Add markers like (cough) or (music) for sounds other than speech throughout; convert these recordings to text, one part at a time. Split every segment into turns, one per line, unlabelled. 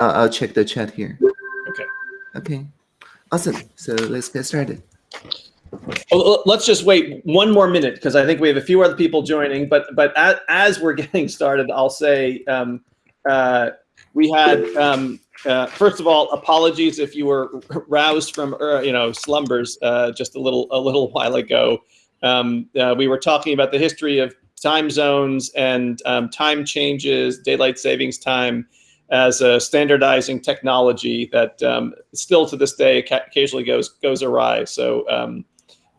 I'll, I'll check the chat here.
Okay.
Okay. Awesome. So let's get started.
Well, let's just wait one more minute because I think we have a few other people joining. But but as, as we're (laughs) getting started, I'll say um, uh, we had um, uh, first of all apologies if you were (laughs) roused from uh, you know slumbers uh, just a little a little while ago. Um, uh, we were talking about the history of time zones and um, time changes, daylight savings time as a standardizing technology that um, still to this day occasionally goes goes awry. So um,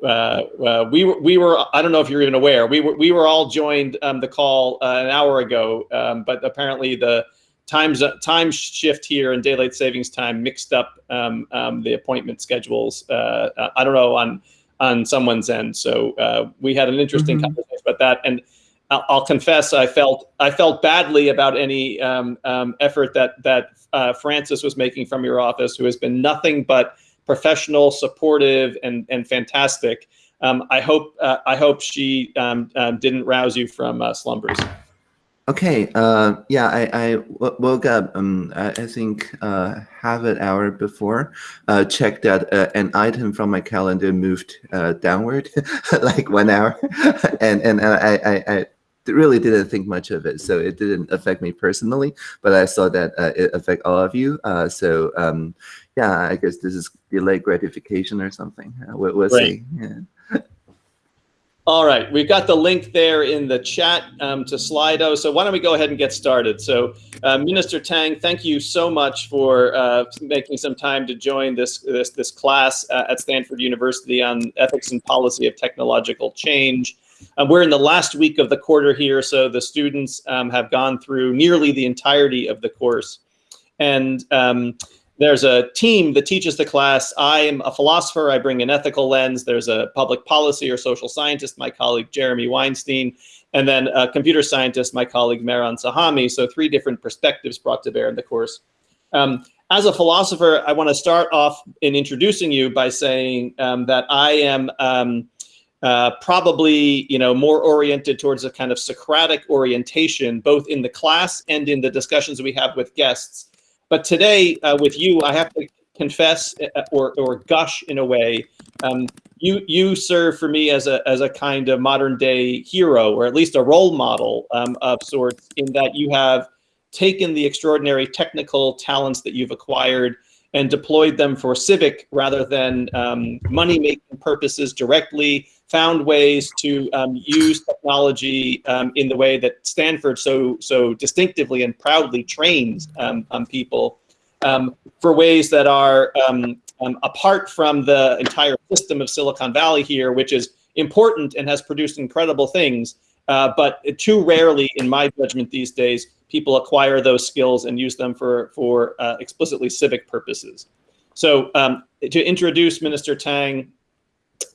uh, uh, we were we were I don't know if you're even aware we were we were all joined um, the call uh, an hour ago, um, but apparently the times time shift here and daylight savings time mixed up um, um, the appointment schedules. Uh, uh, I don't know on on someone's end. So uh, we had an interesting mm -hmm. conversation about that and. I'll confess I felt I felt badly about any um, um, effort that that uh, Frances was making from your office, who has been nothing but professional, supportive, and and fantastic. Um, I hope uh, I hope she um, um, didn't rouse you from uh, slumbers.
Okay. Uh, yeah, I, I woke up. Um, I, I think uh, half an hour before. Uh, checked that an item from my calendar moved downward, (laughs) like one hour, (laughs) and and I, I, I really didn't think much of it, so it didn't affect me personally. But I saw that uh, it affect all of you. Uh, so um, yeah, I guess this is delayed gratification or something. Uh, we'll, we'll see. Yeah. (laughs)
All right, we've got the link there in the chat um, to Slido. So why don't we go ahead and get started? So uh, Minister Tang, thank you so much for uh, making some time to join this this, this class uh, at Stanford University on ethics and policy of technological change. Um, we're in the last week of the quarter here, so the students um, have gone through nearly the entirety of the course. And um, there's a team that teaches the class. I am a philosopher. I bring an ethical lens. There's a public policy or social scientist, my colleague Jeremy Weinstein, and then a computer scientist, my colleague Mehran Sahami. So three different perspectives brought to bear in the course. Um, as a philosopher, I want to start off in introducing you by saying um, that I am um, uh, probably you know more oriented towards a kind of Socratic orientation, both in the class and in the discussions we have with guests. But today, uh, with you, I have to confess uh, or, or gush in a way. Um, you you serve for me as a as a kind of modern day hero, or at least a role model um, of sorts, in that you have taken the extraordinary technical talents that you've acquired and deployed them for civic rather than um, money-making purposes directly, found ways to um, use technology um, in the way that Stanford so, so distinctively and proudly trains um, people um, for ways that are um, apart from the entire system of Silicon Valley here, which is important and has produced incredible things, uh, but too rarely, in my judgment these days, people acquire those skills and use them for, for uh, explicitly civic purposes. So um, to introduce Minister Tang,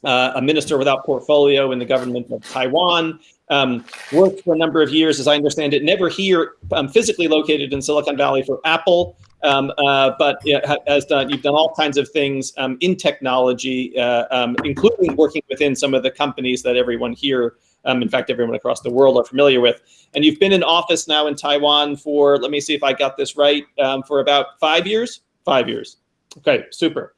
uh, a minister without portfolio in the government of Taiwan, um, worked for a number of years, as I understand it, never here um, physically located in Silicon Valley for Apple, um, uh, but has done, you've done all kinds of things um, in technology, uh, um, including working within some of the companies that everyone here um, in fact, everyone across the world are familiar with. And you've been in office now in Taiwan for, let me see if I got this right, for about five years? Five years. Okay, super.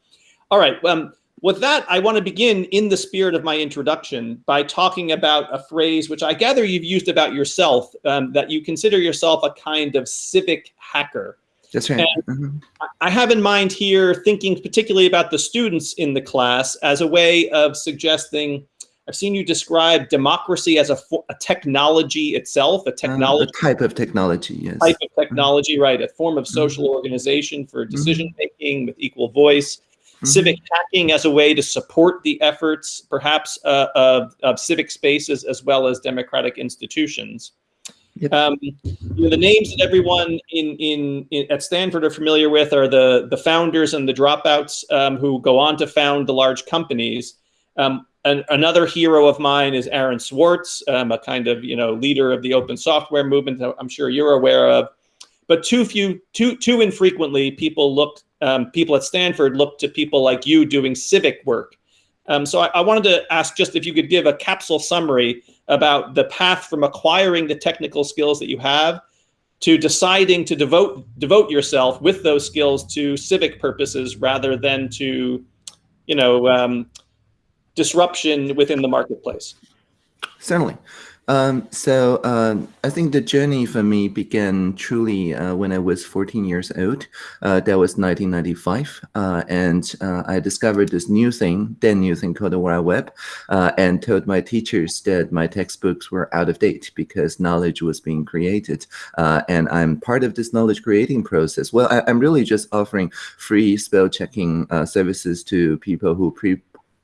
All right. Um, with that, I want to begin in the spirit of my introduction by talking about a phrase which I gather you've used about yourself, um, that you consider yourself a kind of civic hacker.
That's right. Mm -hmm.
I have in mind here thinking particularly about the students in the class as a way of suggesting I've seen you describe democracy as a, a technology itself, a technology.
Uh, a type of technology, yes.
Type of technology, mm -hmm. right. A form of mm-hmm. social mm -hmm. organization for mm-hmm. decision making with equal voice. Mm-hmm. Civic hacking as a way to support the efforts, perhaps, uh, of, of civic spaces as well as democratic institutions. Yep. Um, you know, the names that everyone in, in, in, at Stanford are familiar with are the the founders and the dropouts um, who go on to found the large companies. Um, an, another hero of mine is Aaron Swartz, um, a kind of you know leader of the open software movement. I'm sure you're aware of. But too few, too too infrequently, people look um, people at Stanford look to people like you doing civic work. Um, so I, I, wanted to ask just if you could give a capsule summary about the path from acquiring the technical skills that you have to deciding to devote devote yourself with those skills to civic purposes rather than to, you know, um, disruption within the marketplace?
Certainly. Um, so um, I think the journey for me began truly uh, when I was 14 years old. Uh, that was 1995, uh, and uh, I discovered this new thing, then new thing called the World Web, uh, and told my teachers that my textbooks were out of date because knowledge was being created, uh, and I'm part of this knowledge creating process. Well, I, am really just offering free spell checking services to people who pre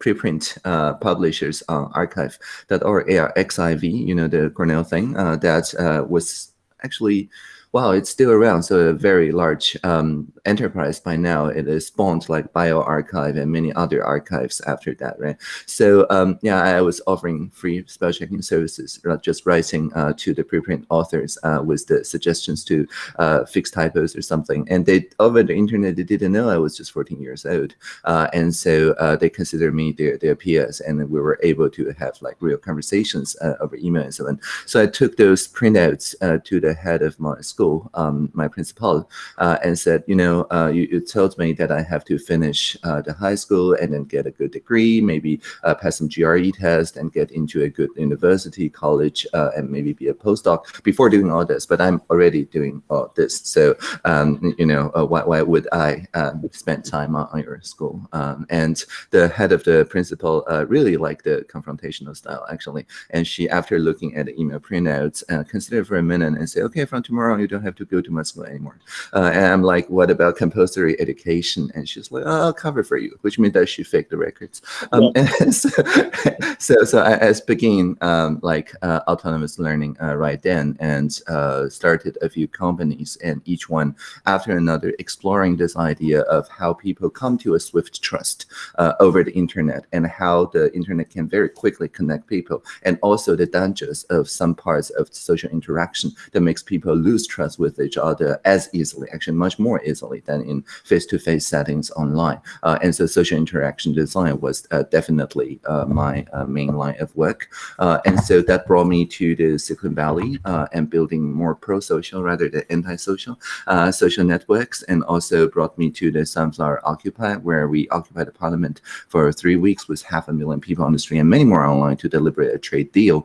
preprint uh, publishers on arXiv.org, XIV, you know, the Cornell thing, uh, that uh, was actually wow, it's still around. So a very large um, enterprise by now. It spawned like bioRxiv and many other archives after that, right? So um, yeah, I was offering free spell checking services, just writing uh, to the preprint authors uh, with the suggestions to uh, fix typos or something. And they over the internet, they didn't know I was just 14 years old, uh, and so uh, they considered me their their peers, and we were able to have like real conversations uh, over email and so on. So I took those printouts to the head of my school school, um, my principal, uh, and said, you know, uh, you, you, told me that I have to finish uh, the high school and then get a good degree, maybe uh, pass some GRE test and get into a good university, college, uh, and maybe be a postdoc before doing all this. But I'm already doing all this. So, um, you know, why, why would I um, spend time on, on your school? Um, and the head of the principal really liked the confrontational style, actually. And she, after looking at the email printouts, considered for a minute and said, okay, from tomorrow you don't have to go to my school anymore. Uh, and I'm like, what about compulsory education? And she's like, oh, I'll cover for you, which means that she faked the records. Um, yeah. (laughs) and so, (laughs) so, so I, I began um, like uh, autonomous learning uh, right then and uh, started a few companies and each one after another exploring this idea of how people come to a swift trust uh, over the internet and how the internet can very quickly connect people and also the dangers of some parts of social interaction that makes people lose trust with each other as easily, actually much more easily than in face-to-face -face settings online. Uh, and so social interaction design was uh, definitely uh, my uh, main line of work. Uh, and so that brought me to the Silicon Valley uh, and building more pro-social rather than anti-social social networks, and also brought me to the Sunflower Occupy, where we occupied the parliament for three weeks with half a million people on the street and many more online to deliberate a trade deal,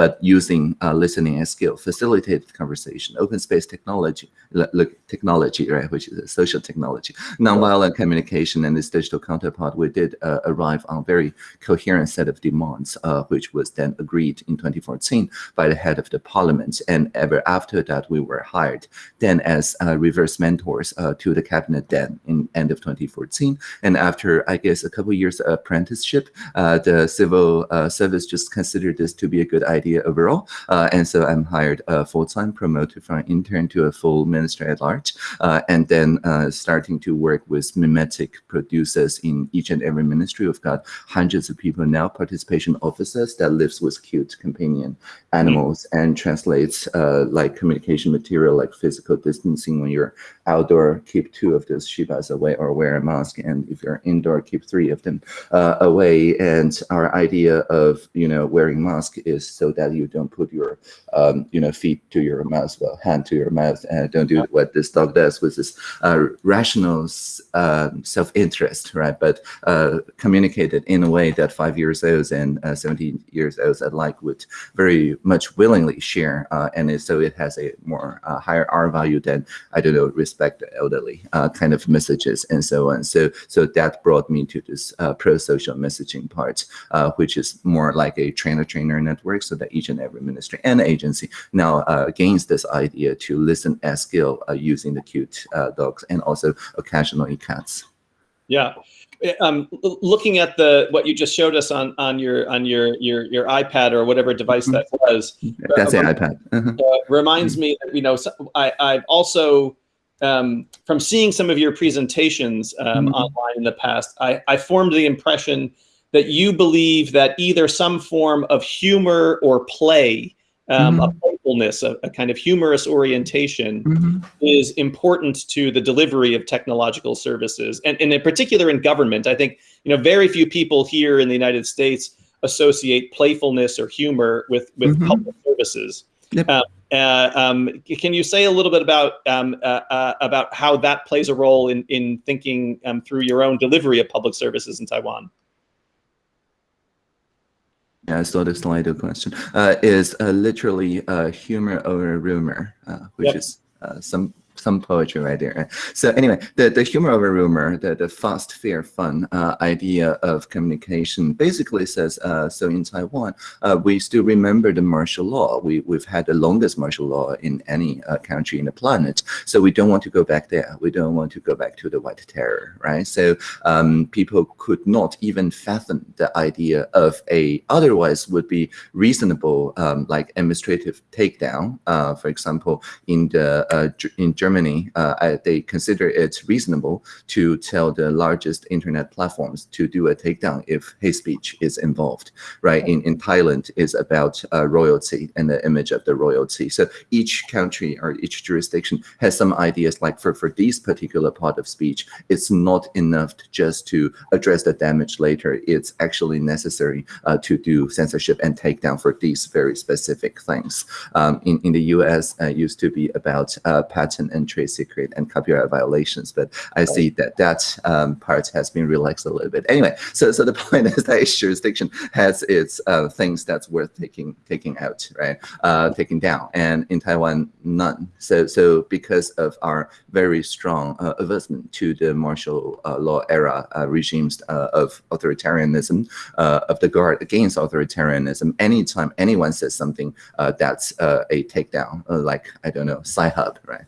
but using listening as skill, facilitated conversation, open space technology, look, technology, right, which is a social technology, nonviolent communication and its digital counterpart, we did uh, arrive on a very coherent set of demands, uh, which was then agreed in 2014 by the head of the parliament. And ever after that, we were hired then as uh, reverse mentors uh, to the cabinet then in end of 2014. And after, I guess, a couple years of apprenticeship, uh, the civil uh, service just considered this to be a good idea overall. and so I'm hired full-time, promoted from intern to a full minister at large, uh, and then uh, starting to work with mimetic producers in each and every ministry. We've got hundreds of people now, participation officers that lives with cute companion animals mm and translates uh, like communication material like physical distancing when you're outdoor, keep two of those shibas away or wear a mask. And if you're indoor, keep three of them uh, away. And our idea of, you know, wearing mask is so that you don't put your, um, you know, feet to your mouth, well, hand to your mouth and don't do what this dog does with this uh, rational uh, self-interest, right? But uh, communicated in a way that five years olds and uh, 17 years olds alike would very much willingly share. Uh, and so it has a more uh, higher R value than, I don't know, respect the elderly kind of messages and so on. So, so that brought me to this pro-social messaging part, which is more like a trainer-trainer network so that each and every ministry and agency now gains this idea to listen as skill uh, using the cute uh, dogs and also occasionally cats.
Yeah. Um, looking at the what you just showed us on on your on your your your iPad or whatever device that mm-hmm. was.
That's uh, an iPad. Uh
-huh. uh, reminds me that you know I I've also um, from seeing some of your presentations um, mm -hmm. online in the past, I, I formed the impression that you believe that either some form of humor or play um, mm-hmm. a playfulness, a, a, kind of humorous orientation mm-hmm. is important to the delivery of technological services. And, and in particular in government, I think, you know, very few people here in the United States associate playfulness or humor with, with mm-hmm. public services. Yep. Um, Uh, um, can you say a little bit about um, uh, uh, about how that plays a role in in thinking um, through your own delivery of public services in Taiwan?
Yeah, I saw the Slido question. Uh, is uh, literally uh, humor over rumor, which yep. is some some poetry right there. So anyway, the, the humor of a rumor, the, the fast, fair, fun uh, idea of communication basically says, uh, so in Taiwan, uh, we still remember the martial law. We, we've had the longest martial law in any uh, country in the planet. So we don't want to go back there. We don't want to go back to the white terror, right? So um, people could not even fathom the idea of a otherwise would be reasonable, um, like administrative takedown. Uh, for example, in the uh, in Germany, uh, they consider it reasonable to tell the largest internet platforms to do a takedown if hate speech is involved, right? In, in Thailand, is about uh, royalty and the image of the royalty. So each country or each jurisdiction has some ideas like for, for this particular part of speech, it's not enough just to address the damage later. It's actually necessary uh, to do censorship and takedown for these very specific things. Um, in, in the US, uh, used to be about uh, patent and trade secret and copyright violations. But I see that that um, part has been relaxed a little bit. Anyway, so so the (laughs) point is that each jurisdiction has its uh, things that's worth taking taking out, right? Uh, taking down, and in Taiwan, none. So so because of our very strong uh, aversion to the martial uh, law era uh, regimes uh, of authoritarianism, of the guard against authoritarianism, anytime anyone says something that's a takedown, like I don't know, Sci-Hub, right?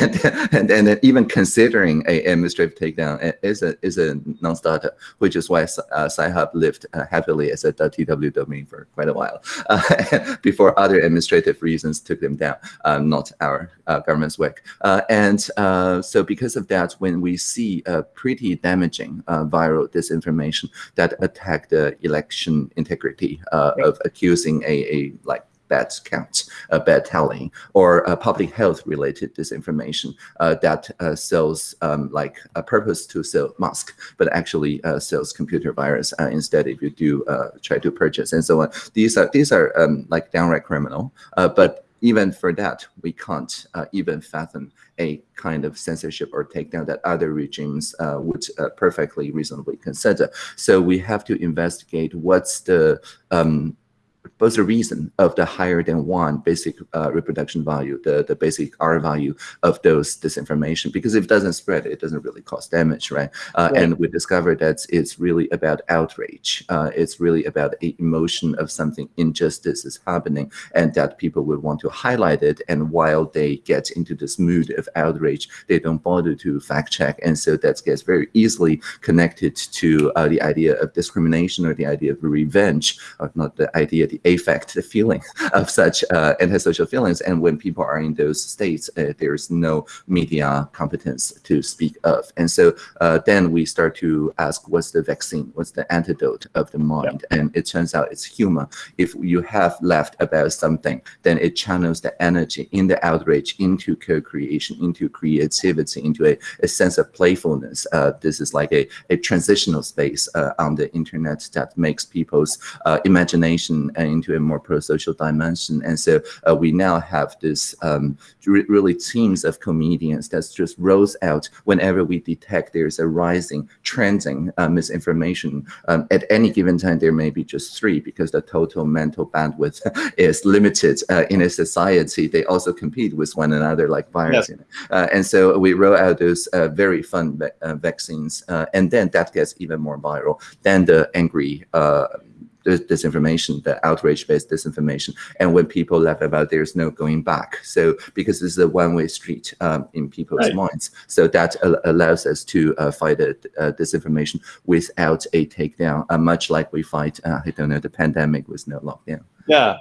And, and, and even considering a administrative takedown is a is a non-starter, which is why uh, Sci-Hub lived uh, happily as a .tw domain for quite a while uh, (laughs) before other administrative reasons took them down, um, not our uh, government's work. Uh, and uh, so because of that, when we see a pretty damaging viral disinformation that attack the election integrity of accusing a, a like bad counts, uh, bad telling, or uh, public health related disinformation uh, that uh, sells um, like a purpose to sell mask, but actually uh, sells computer virus uh, instead if you do try to purchase and so on. These are these are um, like downright criminal, but even for that, we can't uh, even fathom a kind of censorship or takedown that other regimes uh, would uh, perfectly reasonably consider. So we have to investigate what's the um, what's the reason of the higher than one basic uh, reproduction value, the, the basic R value of those disinformation? Because if it doesn't spread, it doesn't really cause damage, right? Uh, right. And we discovered that it's really about outrage. Uh, it's really about a emotion of something injustice is happening and that people would want to highlight it. And while they get into this mood of outrage, they don't bother to fact check. And so that gets very easily connected to uh, the idea of discrimination or the idea of revenge, or not the idea, the affect the feeling (laughs) of such uh, antisocial feelings. And when people are in those states, uh, there's no media competence to speak of. And so uh, then we start to ask, what's the vaccine? What's the antidote of the mind? Yeah. And it turns out it's humor. If you have left about something, then it channels the energy in the outrage into co-creation, into creativity, into a, a sense of playfulness. Uh, this is like a, a transitional space uh, on the internet that makes people's uh, imagination into a more pro-social dimension. And so uh, we now have this um, really teams of comedians that just rolls out whenever we detect there's a rising, trending uh, misinformation. Um, at any given time, there may be just three because the total mental bandwidth (laughs) is limited uh, in a society. They also compete with one another like virus. Yes. Uh, and so we roll out those uh, very fun uh, vaccines. and then that gets even more viral than the angry disinformation, the outrage-based disinformation. And when people laugh about there's no going back. So because this is a one-way street um, in people's right. minds. So that allows us to uh, fight uh, disinformation without a takedown, uh, much like we fight, uh, I don't know, the pandemic with no lockdown.
Yeah.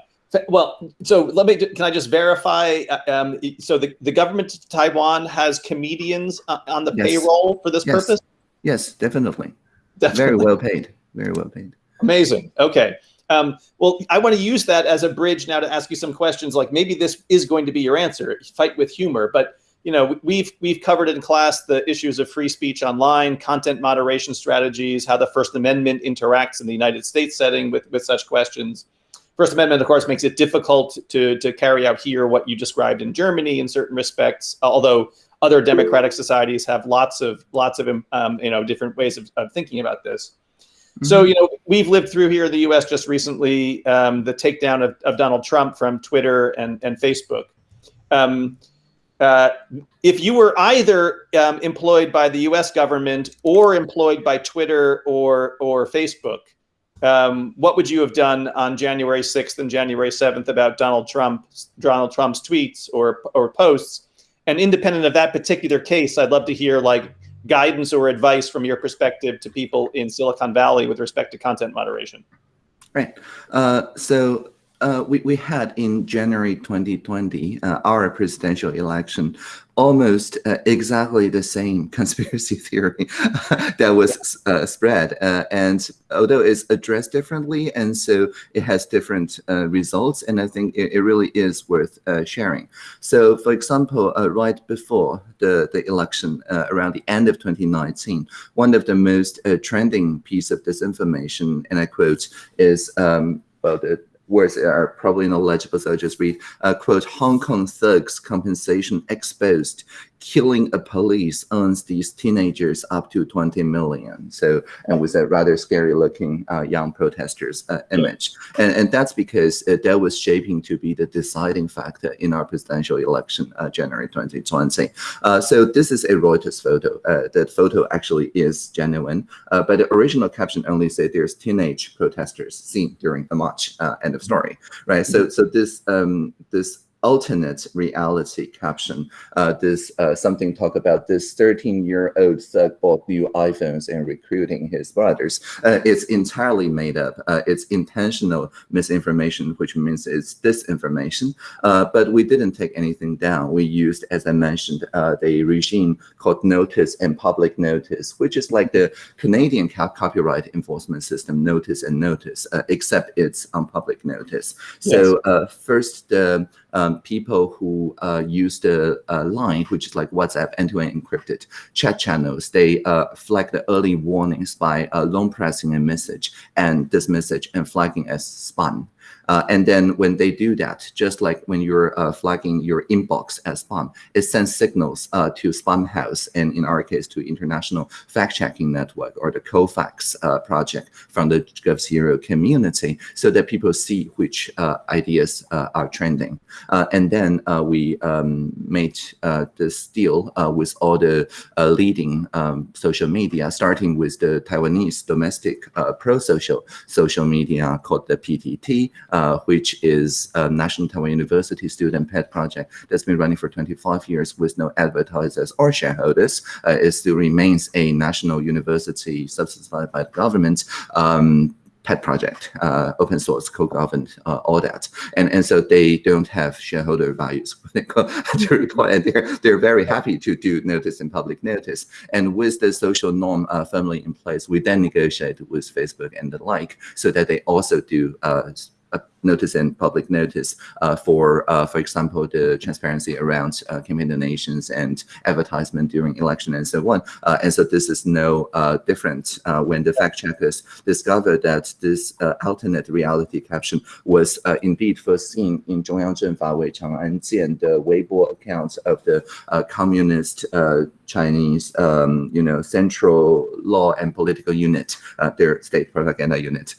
Well, so let me, can I just verify? Uh, um, so the, the government of Taiwan has comedians uh, on the yes. payroll for this
yes.
purpose?
Yes, definitely. definitely. Very well paid. Very well paid.
Amazing. Okay. Um, well, I want to use that as a bridge now to ask you some questions. Like maybe this is going to be your answer. Fight with humor, but you know we've we've covered in class the issues of free speech online, content moderation strategies, how the First Amendment interacts in the United States setting with with such questions. First Amendment, of course, makes it difficult to, to carry out here what you described in Germany in certain respects, although other democratic societies have lots of lots of um, you know different ways of, of thinking about this. Mm-hmm. So you know we've lived through here in the U.S. just recently um, the takedown of, of Donald Trump from Twitter and and Facebook. Um, uh, if you were either um, employed by the U.S. government or employed by Twitter or or Facebook, um, what would you have done on January 6th and January 7th about Donald Trump Donald Trump's tweets or or posts? and independent of that particular case, I'd love to hear like guidance or advice from your perspective to people in Silicon Valley with respect to content moderation.
Right. Uh, so uh, we, we had in January 2020, uh, our presidential election, almost uh, exactly the same (laughs) conspiracy theory (laughs) that was uh, spread. Uh, and although it's addressed differently, and so it has different uh, results, and I think it, it really is worth sharing. So for example, right before the, the election, around the end of 2019, one of the most trending piece of disinformation, and I quote, is um, well, the words are probably not legible, so I'll just read, uh, quote, Hong Kong thugs compensation exposed killing a police earns these teenagers up to 20 million. So, and with a rather scary looking uh, young protesters uh, image. And, and that's because uh, that was shaping to be the deciding factor in our presidential election, uh, January 2020. Uh, so this is a Reuters photo. Uh, that photo actually is genuine, but the original caption only said there's teenage protesters seen during the march, end of story, right? So, so this, um, this alternate reality caption. Uh, this uh, something talk about this 13-year-old thug bought new iPhones and recruiting his brothers. Uh, it's entirely made up. Uh, it's intentional misinformation, which means it's disinformation. Uh, but we didn't take anything down. We used, as I mentioned, uh, the regime called notice and public notice, which is like the Canadian copyright enforcement system, notice and notice, except it's on public notice. So yes. first, the um, people who uh, use the uh, LINE, which is like WhatsApp end-to-end -end encrypted chat channels, they uh, flag the early warnings by uh, long pressing a message and this message and flagging as spam. Uh, and then when they do that, just like when you're uh, flagging your inbox as spam, it sends signals uh, to Spamhaus and in our case to International Fact-Checking Network or the Cofacts uh, project from the g0v community so that people see which uh, ideas uh, are trending. and then we um, made this deal with all the leading um, social media, starting with the Taiwanese domestic pro-social social media called the PTT, uh, which is a National Taiwan University student pet project that's been running for 25 years with no advertisers or shareholders. Uh, it still remains a national university subsidized by the government. Um, pet project, uh, open source, co-governed, uh, all that. And, and so they don't have shareholder values (laughs) (laughs) to report, and they're, they're very happy to do notice and public notice. And with the social norm uh, firmly in place, we then negotiate with Facebook and the like so that they also do uh, notice and public notice uh, for, uh, for example, the transparency around uh, campaign donations and advertisement during election and so on. Uh, and so this is no uh, different uh, when the fact checkers discovered that this alternate reality caption was indeed first seen in Zhongyang Zhenfa Wei Chang'an the Weibo account of the communist Chinese, um, you know, central law and political unit, their state propaganda unit,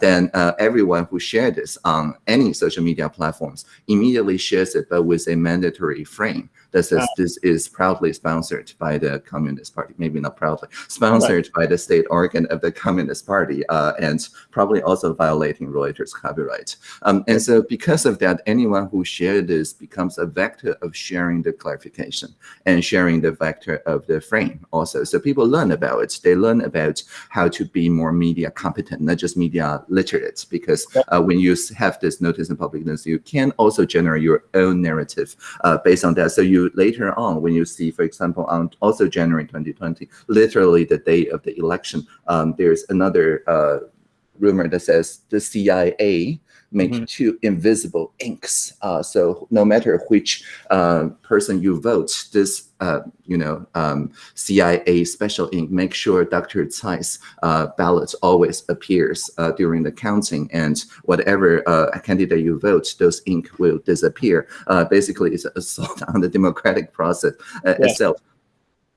then everyone who shared this on any social media platforms immediately shares it, but with a mandatory frame that says this is proudly sponsored by the Communist Party, maybe not proudly, sponsored right. by the state organ of the Communist Party, uh, and probably also violating Reuters copyright. Um, and so because of that, anyone who shared this becomes a vector of sharing the clarification and sharing the vector of the frame also. So people learn about it. They learn about how to be more media competent, not just media literate, because uh, when you have this notice in public notice, you can also generate your own narrative uh, based on that. So you later on, when you see, for example, on also January 2020, literally the day of the election, um, there's another uh, rumor that says the CIA make mm -hmm. two invisible inks. Uh, so no matter which uh, person you vote, this uh, you know um, CIA special ink make sure Dr. Tsai's uh, ballot always appears uh, during the counting, and whatever uh, candidate you vote, those ink will disappear. basically, it's an assault (laughs) on the democratic process yeah. itself.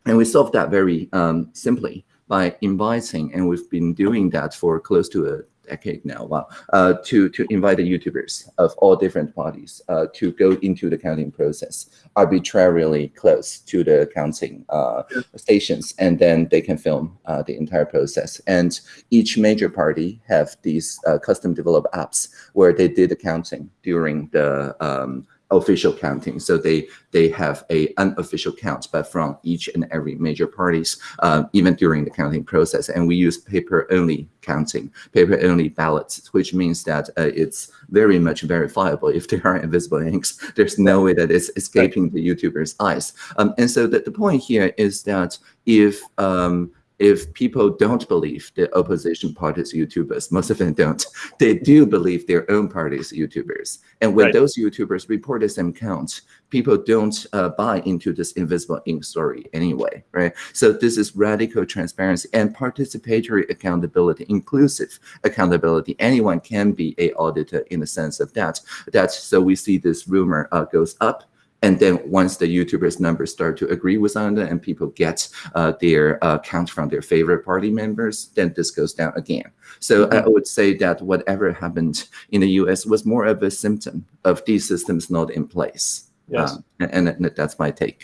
And we solved that very um, simply by inviting, and we've been doing that for close to a decade now, wow, uh, to, to invite the YouTubers of all different parties uh, to go into the counting process arbitrarily close to the counting uh, stations, and then they can film uh, the entire process. And each major party have these uh, custom developed apps where they did the counting during the um, official counting. So they they have a unofficial count, but from each and every major parties, uh, even during the counting process. And we use paper-only counting, paper-only ballots, which means that uh, it's very much verifiable. If there are invisible inks, there's no way that it's escaping the YouTuber's eyes. Um, and so the, the point here is that if um, if people don't believe the opposition party's YouTubers, most of them don't, (laughs) they do believe their own party's YouTubers. And when right. those YouTubers report the same count, people don't uh, buy into this invisible ink story anyway, right? So this is radical transparency and participatory accountability, inclusive accountability. Anyone can be a auditor in the sense of that. That so we see this rumor uh, goes up and then once the YouTubers numbers start to agree with another and people get uh, their uh, count from their favorite party members, then this goes down again. So mm -hmm. I would say that whatever happened in the US was more of a symptom of these systems not in place.
Yes.
Um, and, and, that's my take.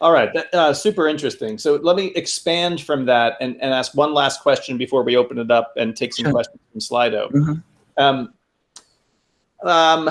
All right, uh, super interesting. So let me expand from that and, and ask one last question before we open it up and take some sure. questions from Slido. Mm -hmm. um, um,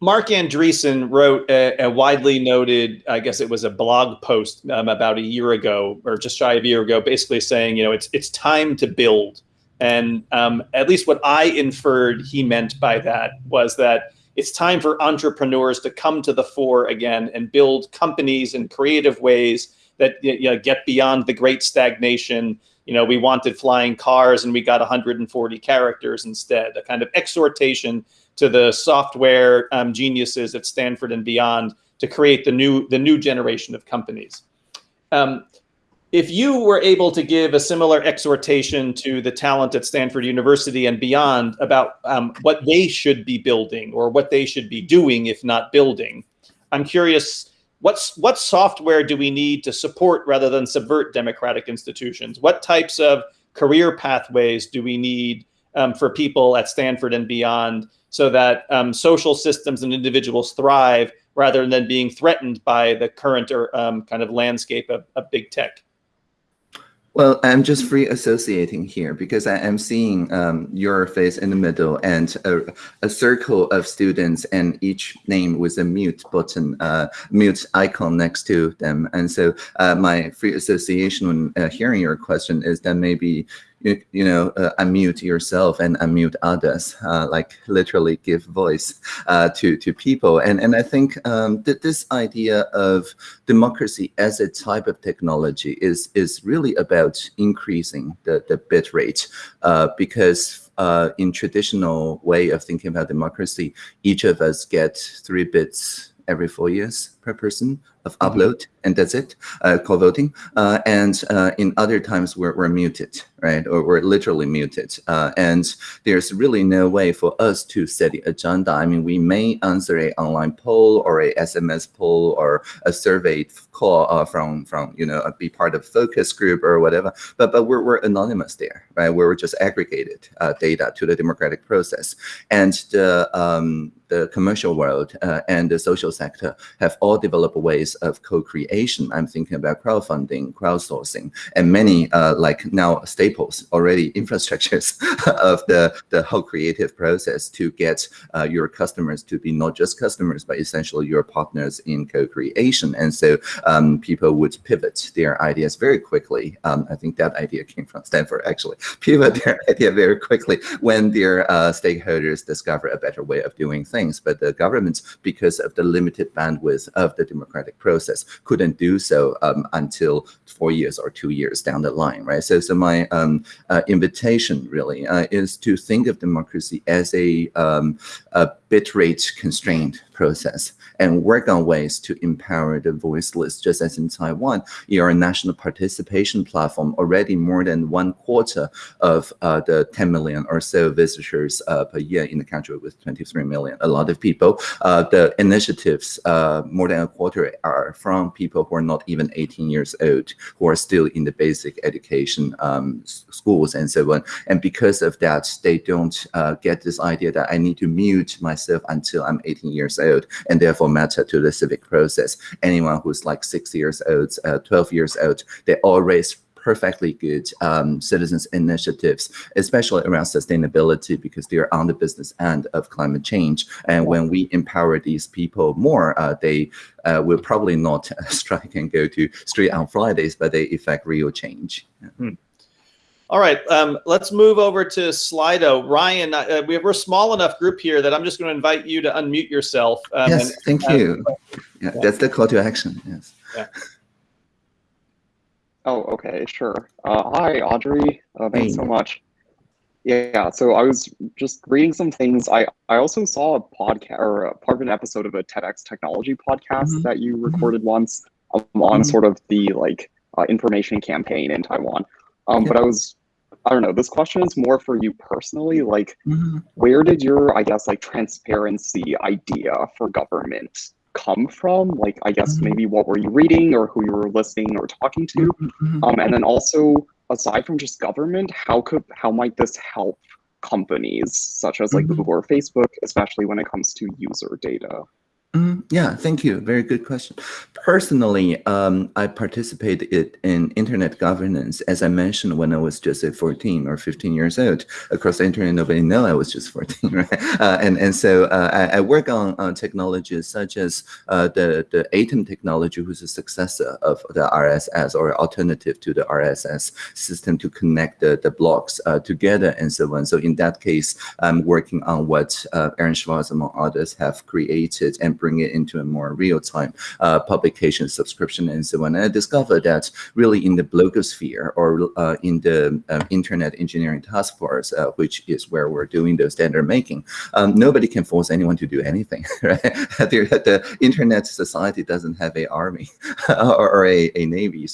Marc Andreessen wrote a, a, widely noted, I guess it was a blog post um, about a year ago, or just shy of a year ago, basically saying, you know, it's it's time to build. And um, at least what I inferred he meant by that was that it's time for entrepreneurs to come to the fore again and build companies in creative ways that you know, get beyond the great stagnation. You know, we wanted flying cars and we got 140 characters instead, a kind of exhortation to the software um, geniuses at Stanford and beyond to create the new the new generation of companies. Um, if you were able to give a similar exhortation to the talent at Stanford University and beyond about um, what they should be building or what they should be doing, if not building, I'm curious, what's what software do we need to support rather than subvert democratic institutions? What types of career pathways do we need um, for people at Stanford and beyond so that um, social systems and individuals thrive rather than being threatened by the current or um, kind of landscape of, of big tech.
Well, I'm just free associating here because I am seeing um, your face in the middle and a, a, circle of students and each name with a mute button, uh, mute icon next to them. And so uh, my free association when uh, hearing your question is that maybe you, you know, uh, unmute yourself and unmute others, uh, like literally give voice uh, to, to people. And, and I think um, that this idea of democracy as a type of technology is, is really about increasing the, the bit rate uh, because uh, in traditional way of thinking about democracy, each of us get three bits every four years per person of mm-hmm. upload, and that's it, uh, call voting. Uh, and uh, in other times, we're, we're muted, right? Or we're literally muted. Uh, and there's really no way for us to set the agenda. I mean, we may answer an online poll or a SMS poll or a survey call uh, from, from you know, be part of focus group or whatever, but, but we're, we're anonymous there, right? We're just aggregated uh, data to the democratic process. And the, um, the commercial world and the social sector have all developed ways of co-creation. I'm thinking about crowdfunding, crowdsourcing, and many uh, like now staples already infrastructures (laughs) of the, the whole creative process to get uh, your customers to be not just customers, but essentially your partners in co-creation. And so um, people would pivot their ideas very quickly. Um, I think that idea came from Stanford, actually. (laughs) Pivot their idea very quickly when their uh, stakeholders discover a better way of doing things but the governments, because of the limited bandwidth of the democratic process, couldn't do so um, until four years or two years down the line, right? So, so my um, uh, invitation really uh, is to think of democracy as a, um, a bitrate constrained process and work on ways to empower the voiceless, just as in Taiwan, your national participation platform already more than one quarter of uh, the 10 million or so visitors uh, per year in the country with 23 million, a lot of people. Uh, the initiatives, uh, more than a quarter are from people who are not even 18 years old, who are still in the basic education um, schools and so on. And because of that, they don't uh, get this idea that I need to mute myself until I'm 18 years old and therefore matter to the civic process. Anyone who's like six years old, uh, 12 years old, they all raise perfectly good um, citizens initiatives, especially around sustainability, because they're on the business end of climate change. And when we empower these people more, uh, they uh, will probably not (laughs) strike and go to street on Fridays, but they effect real change. Yeah.
Hmm. All right, um, let's move over to Slido. Ryan, uh, we are a small enough group here that I'm just going to invite you to unmute yourself.
Um, yes, and, thank you. Yeah, yeah, that's the call to action. Yes.
Yeah.
Oh, okay, sure. Uh, hi, Audrey. Uh, thanks hey. so much. Yeah, so I was just reading some things. I, I also saw a podcast or a part of an episode of a TEDx technology podcast mm -hmm. that you mm-hmm. recorded mm -hmm. once um, on mm -hmm. sort of the like uh, information campaign in Taiwan. Um, yeah. But I was, I don't know, this question is more for you personally. Like, mm-hmm. where did your, I guess, like transparency idea for government come from? Like, I guess mm-hmm. maybe what were you reading or who you were listening or talking to? Mm-hmm. Um, and then also, aside from just government, how could, how might this help companies such as like mm-hmm. Google or Facebook, especially when it comes to user data?
Mm, yeah, thank you. Very good question. Personally, um, I participated in internet governance, as I mentioned, when I was just uh, 14 or 15 years old. Across the internet, nobody knew I was just 14, (laughs) right? Uh, and, and so uh, I, I, work on, on technologies such as uh, the, the Atom technology, who's a successor of the RSS or alternative to the RSS system to connect the, the blocks uh, together and so on. So in that case, I'm working on what uh, Aaron Swartz, among others, have created and bring it into a more real-time uh, publication subscription and so on. And I discovered that really in the blogosphere or uh, in the uh, Internet Engineering Task Force, uh, which is where we're doing the standard making, um, nobody can force anyone to do anything. (laughs) Right? (laughs) the Internet society doesn't have a army (laughs) or, a, a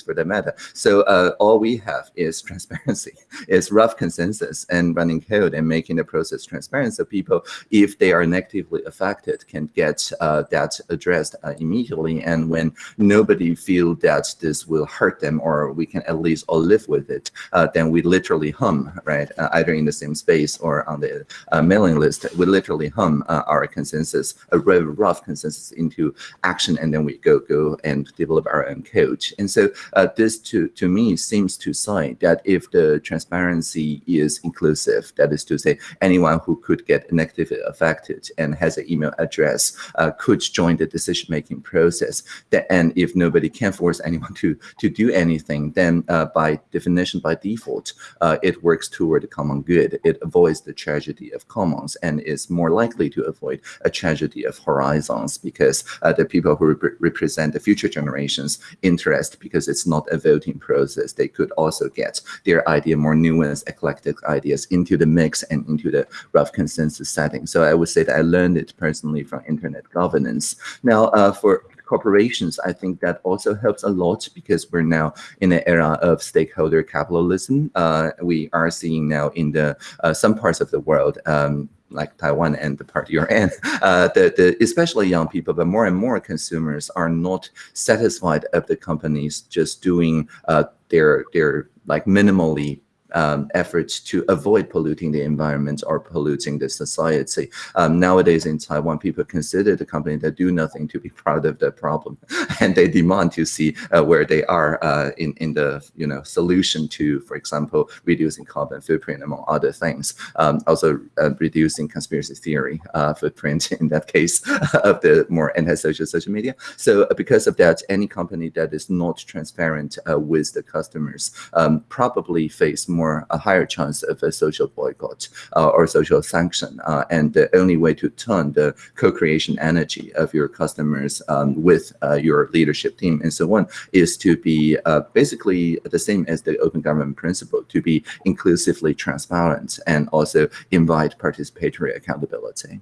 for that matter. So uh, all we have is transparency, is rough consensus and running code and making the process transparent so people, if they are negatively affected, can get uh, uh, that addressed uh, immediately. And when nobody feel that this will hurt them or we can at least all live with it, uh, then we literally hum, right? either in the same space or on the mailing list, we literally hum our consensus, a very rough consensus into action, and then we go go and develop our own code. And so this to to me seems to say that if the transparency is inclusive, that is to say anyone who could get negatively affected and has an email address uh, could could join the decision-making process. That, and if nobody can force anyone to, to do anything, then uh, by definition, by default, uh, it works toward the common good. It avoids the tragedy of commons and is more likely to avoid a tragedy of horizons because uh, the people who rep represent the future generations interest because it's not a voting process. They could also get their idea, more nuanced, eclectic ideas into the mix and into the rough consensus setting. So I would say that I learned it personally from internet governance governance. Now, uh, for corporations, I think that also helps a lot because we're now in an era of stakeholder capitalism. Uh, we are seeing now in the uh, some parts of the world, um, like Taiwan and the part you're in, (laughs) uh, the, the, especially young people, but more and more consumers are not satisfied of the companies just doing uh, their, their like minimally um, efforts to avoid polluting the environment or polluting the society. Um, nowadays in Taiwan, people consider the company that do nothing to be (laughs) proud of the problem, (laughs) and they demand to see uh, where they are uh, in in the you know solution to, for example, reducing carbon footprint among other things. Um, also uh, reducing conspiracy theory uh, footprint (laughs) in that case of the more antisocial social media. So uh, because of that, any company that is not transparent uh, with the customers um, probably face more more a higher chance of a social boycott uh, or social sanction. Uh, and the only way to turn the co-creation energy of your customers um, with uh, your leadership team and so on is to be basically the same as the open government principle, to be inclusively transparent and also invite participatory accountability.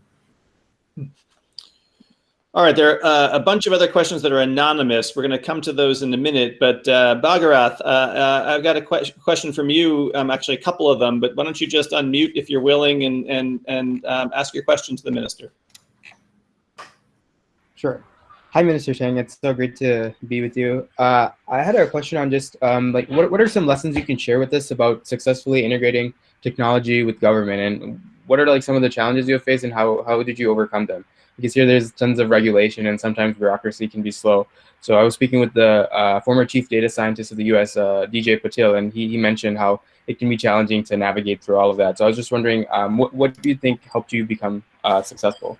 All right, there are uh, a bunch of other questions that are anonymous. We're going to come to those in a minute, but uh, Bhagarath, uh, uh, I've got a que question from you, um, actually a couple of them, but why don't you just unmute if you're willing and, and, and um, ask your question to the minister.
Sure. Hi, Minister Tang. It's so great to be with you. Uh, I had a question on just um, like what, what are some lessons you can share with us about successfully integrating technology with government and what are like some of the challenges you have faced and how, how did you overcome them? Because here there's tons of regulation and sometimes bureaucracy can be slow. So I was speaking with the uh, former chief data scientist of the US, uh, DJ Patil, and he, he mentioned how it can be challenging to navigate through all of that. So I was just wondering, um, what, what do you think helped you become uh, successful?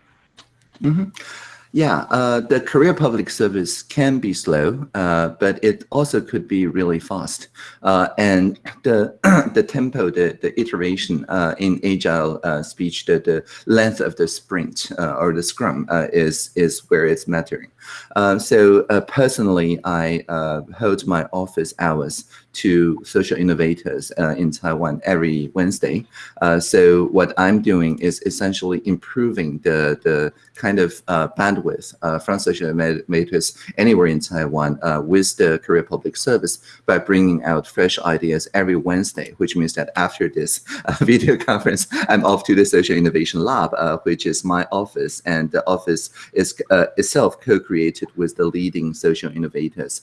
Mm -hmm. Yeah, uh, the career public service can be slow, uh, but it also could be really fast. Uh, and the (clears throat) the tempo, the, the iteration uh, in agile uh, speech, the, the length of the sprint uh, or the scrum is, is where it's mattering. So personally, I hold my office hours to social innovators uh, in Taiwan every Wednesday. Uh, so what I'm doing is essentially improving the, the kind of uh, bandwidth uh, from social innovators anywhere in Taiwan uh, with the career Public Service by bringing out fresh ideas every Wednesday, which means that after this uh, (laughs) video conference, I'm off to the Social Innovation Lab, which is my office. And the office is itself co-created with the leading social innovators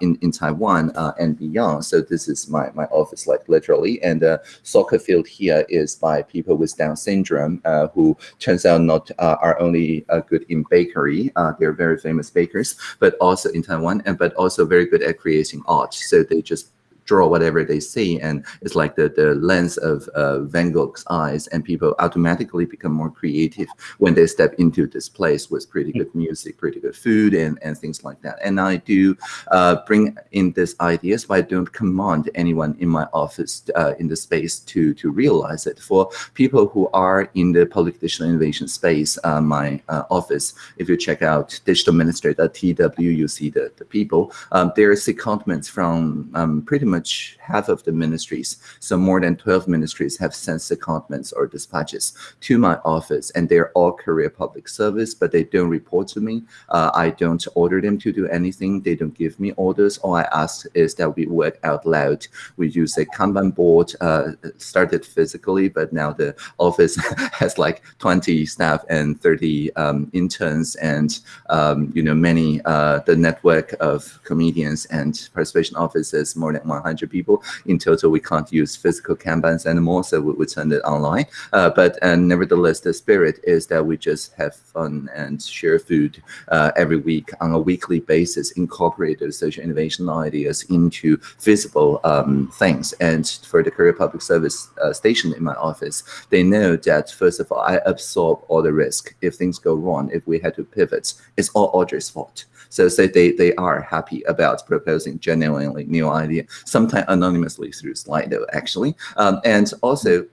in, in Taiwan and beyond. So this is my, my office, like literally. And the soccer field here is by people with Down syndrome, uh, who turns out not uh, are only uh, good in bakery. they're very famous bakers, but also in Taiwan, and but also very good at creating art. So they just draw whatever they see and it's like the, the lens of uh, Van Gogh's eyes and people automatically become more creative when they step into this place with pretty good music, pretty good food and, and things like that. And I do uh, bring in these ideas, but I don't command anyone in my office uh, in the space to, to realize it. For people who are in the public digital innovation space, uh, my uh, office, if you check out digitalministry.tw, you see the, the people. Um, there's secondments from um, pretty much much half of the ministries, so more than 12 ministries have sent secondments or dispatches to my office, and they're all career Public Service, but they don't report to me. Uh, I don't order them to do anything. They don't give me orders. All I ask is that we work out loud. We use a Kanban board, uh, started physically, but now the office (laughs) has like 20 staff and 30 um, interns and, um, you know, many, uh, the network of comedians and participation offices, more than 100 people. In total, we can't use physical Kanbans anymore, so we, we turn it online. Uh, but and nevertheless, the spirit is that we just have fun and share food uh, every week on a weekly basis, incorporate those social innovation ideas into visible um, things. And for the career Public Service uh, station in my office, they know that, first of all, I absorb all the risk. If things go wrong, if we had to pivot, it's all Audrey's fault. So say they, they are happy about proposing genuinely new idea, sometimes anonymously through Slido, actually. Um, and also,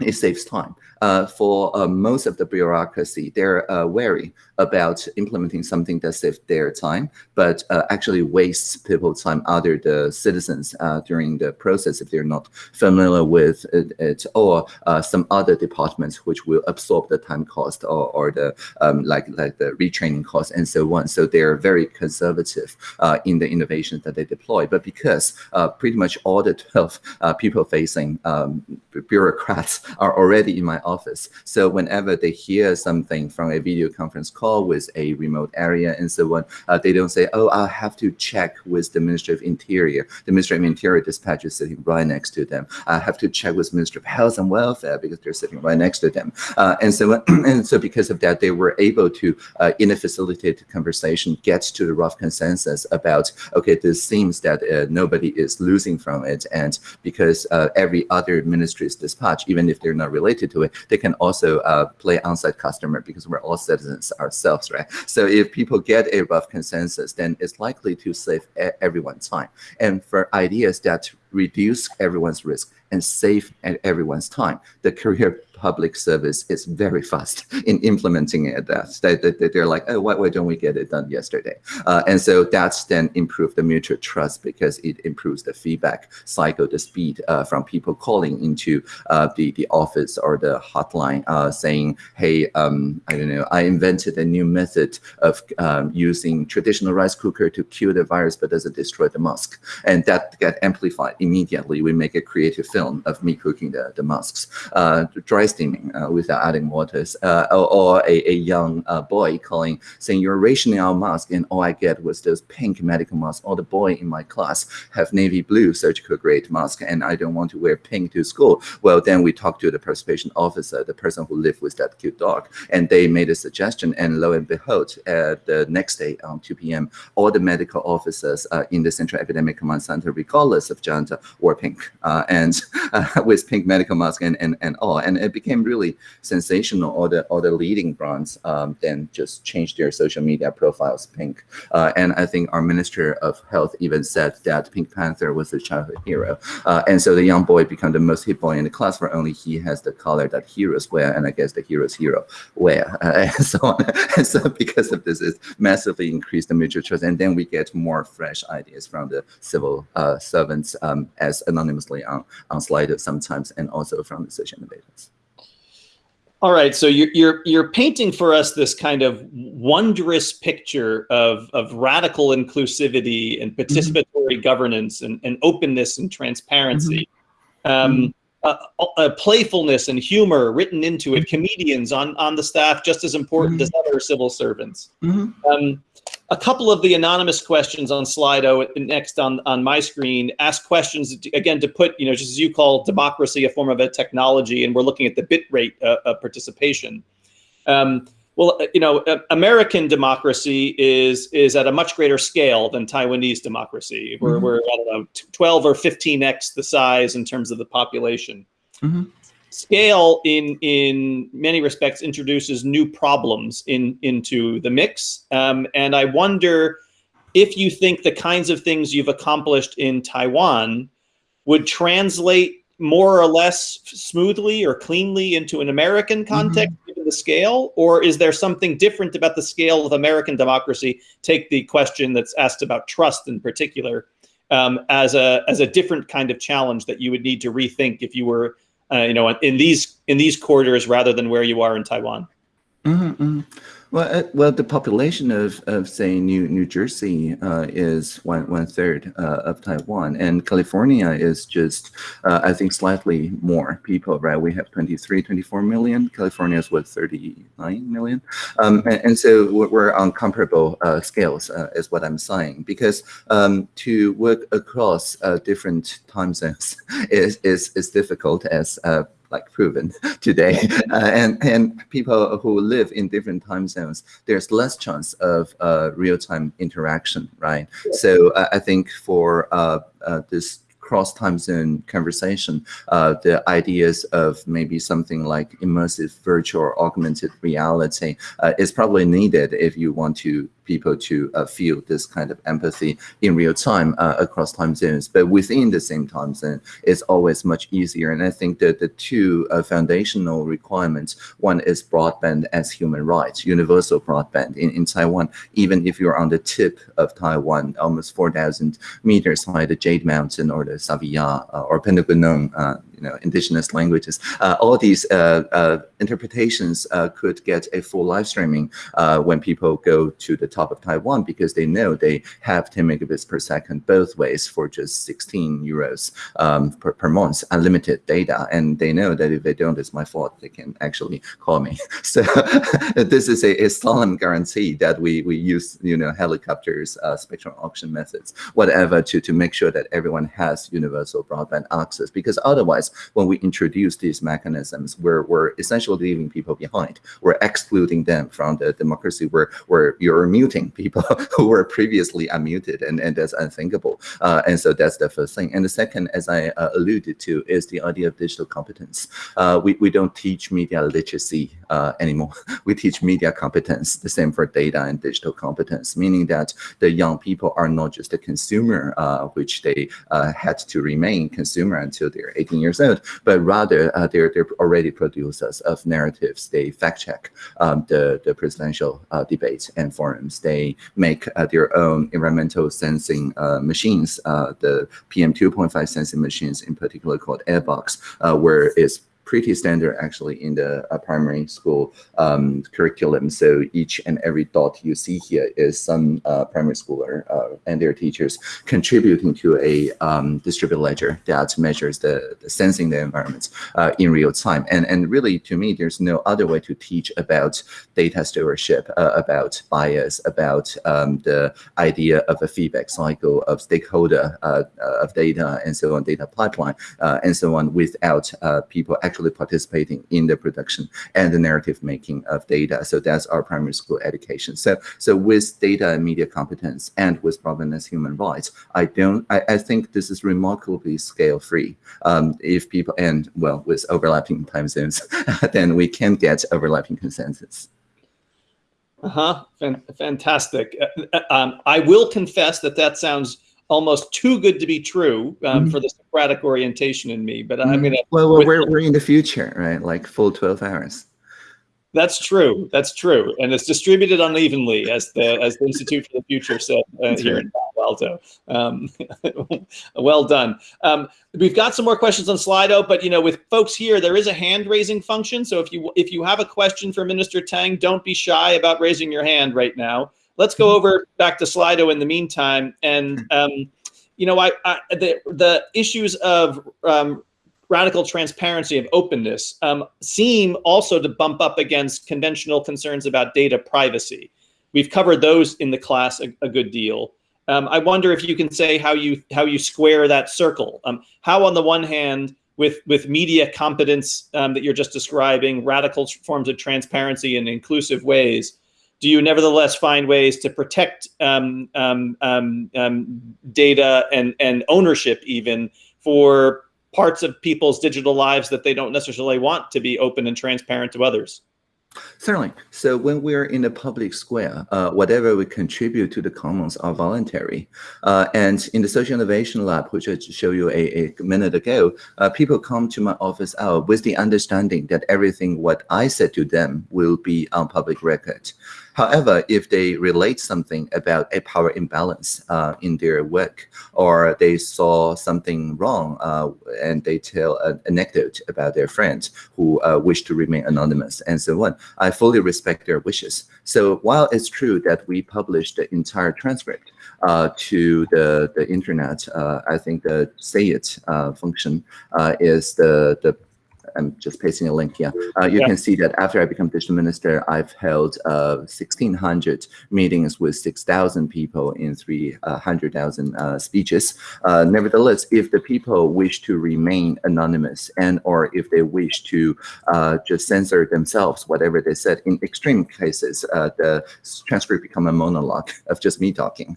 it saves time uh, for uh, most of the bureaucracy, they're uh, wary about implementing something that saves their time, but uh, actually wastes people's time, other the citizens uh, during the process if they're not familiar with it, it or uh, some other departments which will absorb the time cost or, or the um, like like the retraining cost and so on. So they're very conservative in the innovations that they deploy. But because pretty much all the (laughs) 12 people-facing um, bureaucrats are already in my office. So whenever they hear something from a video conference call with a remote area and so on, uh, they don't say, oh, I'll have to check with the Ministry of Interior. The Ministry of Interior dispatch is sitting right next to them. I have to check with Ministry of Health and Welfare because they're sitting right next to them. Uh, and so (clears throat) and so because of that, they were able to, uh, in a facilitated conversation, get to the rough consensus about, okay, this seems that uh, nobody is losing from it. And because uh, every other ministry's dispatch, even if they're not related to it, they can also uh, play on-site customer because we're all citizens ourselves, right? So if people get a rough consensus, then it's likely to save everyone's time. And for ideas that reduce everyone's risk and save everyone's time. The career public service is very fast (laughs) in implementing it. That, that, they're like, oh, why, why don't we get it done yesterday? Uh, and so that's then improved the mutual trust because it improves the feedback cycle, the speed uh, from people calling into uh, the the office or the hotline uh, saying, hey, um, I don't know, I invented a new method of um, using traditional rice cooker to kill the virus, but doesn't destroy the mask, and that get amplified immediately. We make a creative film of me cooking the the masks. Uh, dry steaming uh, without adding waters, uh, or, or, a, a young uh, boy calling saying you're rationing our mask, and all I get was this pink medical mask. All the boy in my class have navy blue surgical grade mask, and I don't want to wear pink to school. Well, then we talked to the participation officer, the person who lived with that cute dog, and they made a suggestion, and lo and behold, uh, the next day on 2 p.m., all the medical officers uh, in the Central Epidemic Command Center, regardless of gender, wore pink uh, and (laughs) with pink medical mask and, and, and all. And it became really sensational. All the all the leading brands um, then just changed their social media profiles pink. Uh, and I think our Minister of Health even said that Pink Panther was a childhood hero. Uh, and so the young boy became the most hit boy in the class, where only he has the color that heroes wear, and I guess the heroes hero wear, uh, (laughs) and so on. and so because of this, it's massively increased the mutual trust, and then we get more fresh ideas from the civil uh, servants um, as anonymously on on Slido sometimes, and also from the social innovators.
All right, so you're you're you're painting for us this kind of wondrous picture of of radical inclusivity and mm-hmm. participatory mm -hmm. governance and, and openness and transparency, mm -hmm. um, uh, playfulness and humor written into it, mm-hmm. comedians on on the staff just as important mm -hmm. as other civil servants. Mm-hmm. Um, a couple of the anonymous questions on Slido next on, on my screen ask questions, to, again, to put, you know, just as you call democracy a form of a technology, and we're looking at the bit rate uh, of participation. Um, well, uh, you know, uh, American democracy is is at a much greater scale than Taiwanese democracy. We're, mm -hmm. we're I don't know, 12 or 15x the size in terms of the population. Mm -hmm scale in in many respects introduces new problems in into the mix um, and i wonder if you think the kinds of things you've accomplished in taiwan would translate more or less smoothly or cleanly into an american mm-hmm. context mm-hmm. given the scale or is there something different about the scale of american democracy take the question that's asked about trust in particular um, as a as a different kind of challenge that you would need to rethink if you were uh, you know, in these in these quarters rather than where you are in Taiwan?
Mm -hmm. Well, uh, well, the population of, of say New New Jersey uh, is one one third uh, of Taiwan, and California is just uh, I think slightly more people. Right, we have 23, 24 million. California is what 39 million, um, and, and, so we're on comparable uh, scales, uh, is what I'm saying. Because um, to work across different time zones (laughs) is is is difficult as like proven (laughs) today. Uh, and, and people who live in different time zones, there's less chance of uh, real-time interaction, right? So uh, I think for uh, uh, this cross time zone conversation, uh, the ideas of maybe something like immersive virtual or augmented reality uh, is probably needed if you want to people to uh, feel this kind of empathy in real time uh, across time zones. But within the same time zone, it's always much easier. And I think that the two uh, foundational requirements, one is broadband as human rights, universal broadband in, in Taiwan, even if you're on the tip of Taiwan, almost 4,000 meters high, the Jade Mountain or the Savia uh, or you know, indigenous languages. Uh, all these uh, uh, interpretations could get a full live streaming when people go to the top of Taiwan because they know they have 10 megabits per second both ways for just 16 euros um, per, per month, unlimited data. And they know that if they don't, it's my fault. They can actually call me. (laughs) So (laughs) this is a, a, solemn guarantee that we, we use, you know, helicopters, uh, spectrum auction methods, whatever, to, to make sure that everyone has universal broadband access. Because otherwise, when we introduce these mechanisms, we're, we're essentially leaving people behind. We're excluding them from the democracy where, where you're muting people (laughs) who were previously unmuted, and, and that's unthinkable. Uh, and so that's the first thing. And the second, as I uh, alluded to, is the idea of digital competence. Uh, we, we don't teach media literacy uh, anymore. (laughs) We teach media competence, the same for data and digital competence, meaning that the young people are not just a consumer, uh, which they uh, had to remain consumer until they're 18 years old, but rather uh, they're, they're already producers of narratives. They fact check um, the, the presidential uh, debates and forums. They make their own environmental sensing machines, the PM 2.5 sensing machines in particular called Airbox, where it's pretty standard actually in the uh, primary school um, curriculum. So each and every dot you see here is some uh, primary schooler uh, and their teachers contributing to a um, distributed ledger that measures the, the sensing the environment uh, in real time. And, and really, to me, there's no other way to teach about data stewardship, uh, about bias, about um, the idea of a feedback cycle of stakeholder uh, of data and so on, data pipeline and so on, without people actually participating in the production and the narrative making of data. So that's our primary school education. So so with data and media competence and with provenance human rights, I don't I, I think this is remarkably scale free. Um, if people and well with overlapping time zones, (laughs) then we can get overlapping consensus.
Uh-huh. Fantastic. Uh, uh, um, I will confess that that sounds almost too good to be true um, mm-hmm. for the Socratic orientation in me. But I'm mm-hmm. gonna.
Well, well we're we're in the future, right? Like full twelve hours.
That's true. That's true, and it's distributed unevenly, as the as the Institute for the Future said uh, here in Palo Alto. Um, (laughs) well done. Um, we've got some more questions on Slido, but you know, with folks here, there is a hand raising function. So if you if you have a question for Minister Tang, don't be shy about raising your hand right now. Let's go over back to Slido in the meantime. And, um, you know, I, I, the, the issues of um, radical transparency of openness um, seem also to bump up against conventional concerns about data privacy. We've covered those in the class a, a good deal. Um, I wonder if you can say how you how you square that circle. Um, how, on the one hand, with with media competence um, that you're just describing, radical forms of transparency in inclusive ways, do you nevertheless find ways to protect um, um, um, um, data and, and ownership even for parts of people's digital lives that they don't necessarily want to be open and transparent to others?
Certainly. So when we're in the public square, uh, whatever we contribute to the commons are voluntary. Uh, and in the social innovation lab, which I showed you a, a minute ago, uh, people come to my office hour with the understanding that everything what I said to them will be on public record. However, if they relate something about a power imbalance uh, in their work, or they saw something wrong uh, and they tell an anecdote about their friends who uh, wish to remain anonymous and so on, I fully respect their wishes. So while it's true that we publish the entire transcript uh, to the, the internet, uh, I think the SayIt uh, function is the, the I'm just pasting a link here. Uh, you yeah. can see that after I become digital minister, I've held uh, 1,600 meetings with 6,000 people in 300,000 uh, speeches. Uh, nevertheless, if the people wish to remain anonymous and or if they wish to uh, just censor themselves, whatever they said, in extreme cases, uh, the transcript become a monologue (laughs) of just me talking.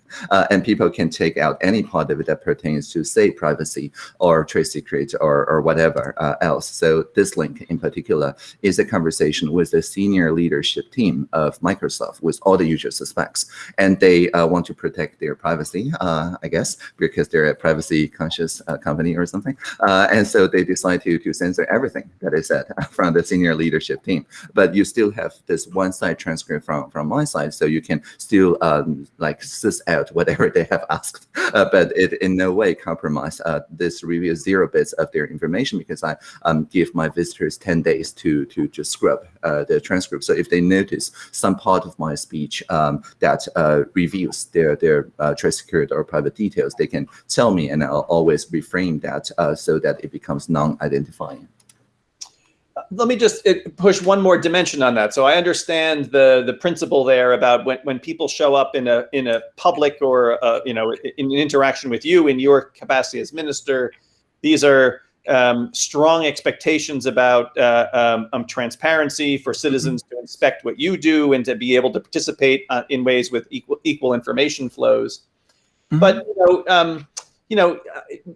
and people can take out any part of it that pertains to, say, privacy or trade secret or, or whatever else. So this link in particular is a conversation with the senior leadership team of Microsoft with all the usual suspects. And they uh, want to protect their privacy, uh, I guess, because they're a privacy conscious uh, company or something. Uh, and so they decide to, to censor everything that is said (laughs) from the senior leadership team. But you still have this one side transcript from, from my side, so you can still um, like suss out whatever (laughs) they have asked. Uh, but it in no way compromise uh, this reveals zero bits of their information because I um, give my visitors 10 days to, to just scrub uh, the transcript. So if they notice some part of my speech um, that uh, reveals their, their uh, trade or private details, they can tell me and I'll always reframe that so that it becomes non-identifying
let me just push one more dimension on that. So I understand the the principle there about when, when people show up in a in a public or uh, you know in an interaction with you in your capacity as minister, these are um, strong expectations about uh, um, um, transparency for citizens mm -hmm. to inspect what you do and to be able to participate uh, in ways with equal equal information flows. Mm -hmm. But you know, um, you know,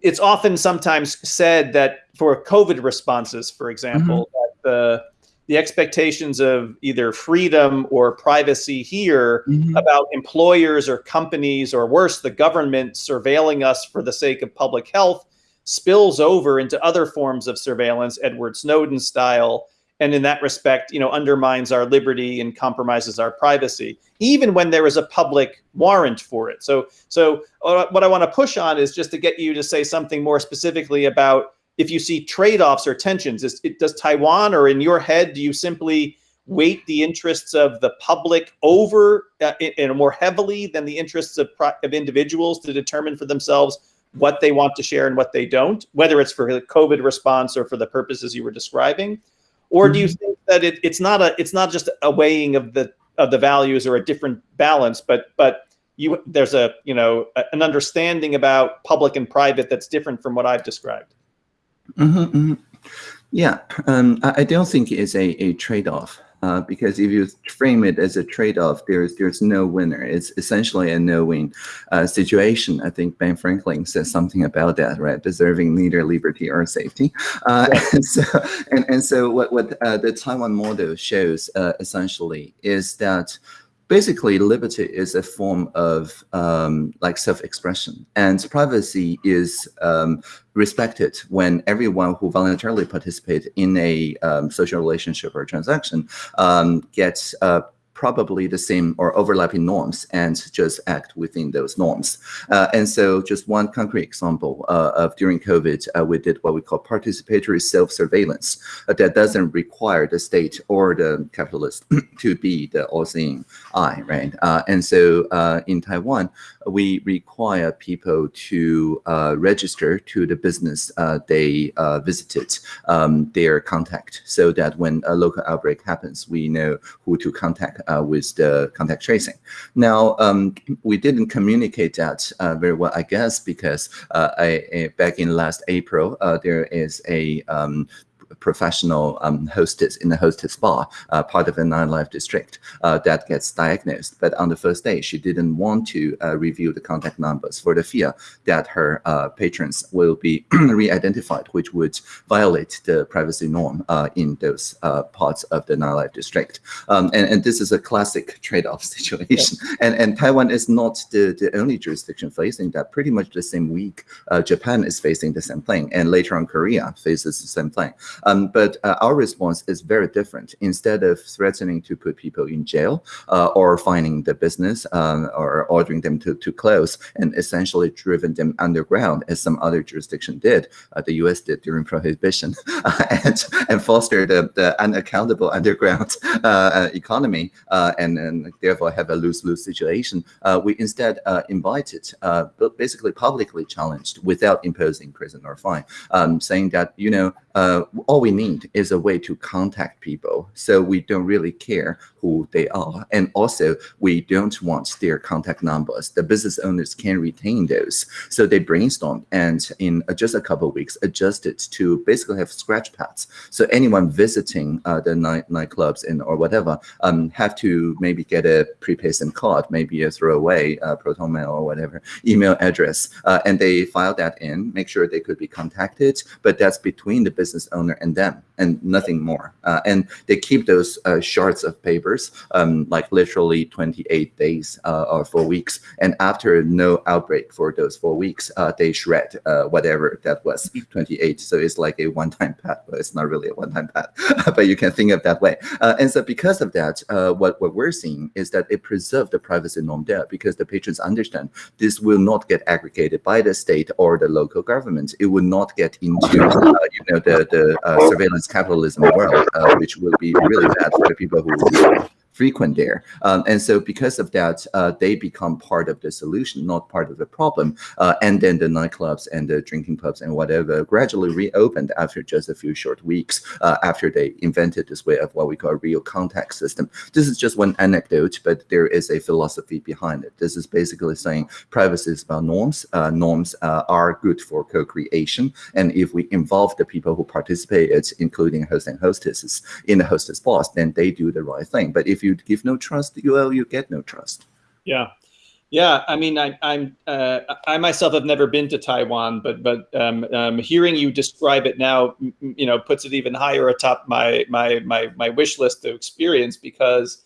it's often sometimes said that for COVID responses, for example, mm -hmm. that the the expectations of either freedom or privacy here
Mhm.
about employers or companies or worse, the government surveilling us for the sake of public health spills over into other forms of surveillance, Edward Snowden style, and in that respect, you know, undermines our liberty and compromises our privacy, even when there is a public warrant for it. So, so uh, what I want to push on is just to get you to say something more specifically about if you see trade-offs or tensions. Is, it, does Taiwan, or in your head, do you simply weight the interests of the public over uh, in, in more heavily than the interests of, of individuals to determine for themselves what they want to share and what they don't, whether it's for the COVID response or for the purposes you were describing? Or do you think that it, it's not a it's not just a weighing of the of the values or a different balance, but but you there's a you know a- an understanding about public and private that's different from what I've described.
Mhm, mhm. Yeah, um, I, I don't think it's a, a trade-off uh, because if you frame it as a trade-off, there's there's no winner. It's essentially a no-win uh, situation. I think Ben Franklin says something about that, right? Deserving neither liberty or safety. Uh, and (laughs) so and, and so what what uh, the Taiwan model shows uh, essentially is that basically liberty is a form of um, like self-expression and privacy is um, respected when everyone who voluntarily participate in a um, social relationship or transaction um, gets uh, probably the same or overlapping norms and just act within those norms. Uh, and so just one concrete example uh, of during COVID, uh, we did what we call participatory self-surveillance uh, that doesn't require the state or the capitalist (clears throat) to be the all-seeing eye, right? Uh, and so uh, in Taiwan, we require people to uh, register to the business uh, they uh, visited um, their contact so that when a local outbreak happens, we know who to contact with the contact tracing. Now, um, we didn't communicate that very well, I guess, because I, I- back in last April, there is a um, professional um, hostess in the hostess bar, uh, part of a nightlife district, uh, that gets diagnosed. But on the first day, she didn't want to uh, reveal the contact numbers for the fear that her uh, patrons will be (clears throat) re-identified, which would violate the privacy norm uh, in those uh, parts of the nightlife district. Um, and, and this is a classic (laughs) trade-off (laughs) situation. And, and Taiwan is not the, the only jurisdiction facing that. Pretty much the same week, uh, Japan is facing the same thing, and later on Korea faces the same thing. Um, but uh, our response is very different. Instead of threatening to put people in jail uh, or fining the business um, or ordering them to, to close and essentially driven them underground, as some other jurisdiction did, uh, the US did during prohibition, (laughs) and, and foster the, the unaccountable underground uh, uh, economy uh, and, and therefore have a lose-lose situation. We instead invited, basically publicly challenged without imposing prison or fine, um, saying that, you know, uh, all we need is a way to contact people. So we don't really care who they are. And also, we don't want their contact numbers. The business owners can retain those. So they brainstormed and in just a couple of weeks adjusted to basically have scratch pads. So anyone visiting uh, the night nightclubs and or whatever um, have to maybe get a prepaid SIM card, maybe a throwaway uh, ProtonMail or whatever email address, uh, and they file that in, make sure they could be contacted, but that's between the business owner and them and nothing more. Uh, and they keep those uh, shards of papers, um, like literally 28 days uh, or four weeks. And after no outbreak for those four weeks, uh, they shred uh, whatever that was 28. So it's like a one-time pad, but it's not really a one-time pad, (laughs) but you can think of that way. Uh, and so because of that, what, what we're seeing is that it preserved the privacy norm there because the patrons understand this will not get aggregated by the state or the local government. It will not get into, you know, the, the surveillance capitalism world, uh, which will be really bad for the people who frequent there. Um, and so because of that, uh, they become part of the solution, not part of the problem. Uh, and then the nightclubs and the drinking pubs and whatever gradually reopened after just a few short weeks uh, after they invented this way of what we call a real contact system. This is just one anecdote, but there is a philosophy behind it. This is basically saying privacy is about norms. Uh, norms uh, are good for co-creation. And if we involve the people who participate, including hosts and hostesses in the hostess boss, then they do the right thing. But if you give no trust, you, well, you get no trust.
Yeah. Yeah, I mean, I, I'm uh, I myself have never been to Taiwan, but but um, um, hearing you describe it now, you know, puts it even higher atop my my my my wish list to experience because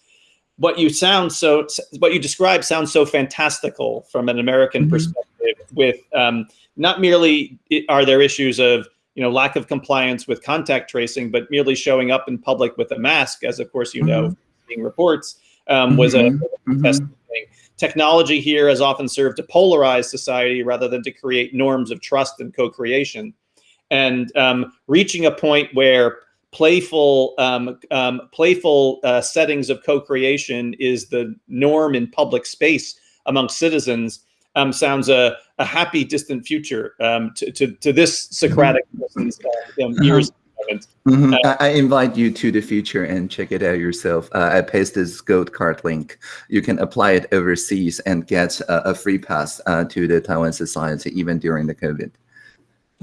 what you sound so what you describe sounds so fantastical from an American mm -hmm. perspective. With um, not merely are there issues of you know lack of compliance with contact tracing, but merely showing up in public with a mask, as of course you mm -hmm. know, reports um, was mm -hmm. a, a mm-hmm thing. Technology here has often served to polarize society rather than to create norms of trust and co-creation. And um, reaching a point where playful um, um, playful uh, settings of co-creation is the norm in public space among citizens um, sounds a, a happy distant future um, to, to, to this Socratic person's uh, um, ears
Mm -hmm. uh, I invite you to the future and check it out yourself. Uh, I paste this gold card link. You can apply it overseas and get a, a free pass uh, to the Taiwan Society even during the COVID.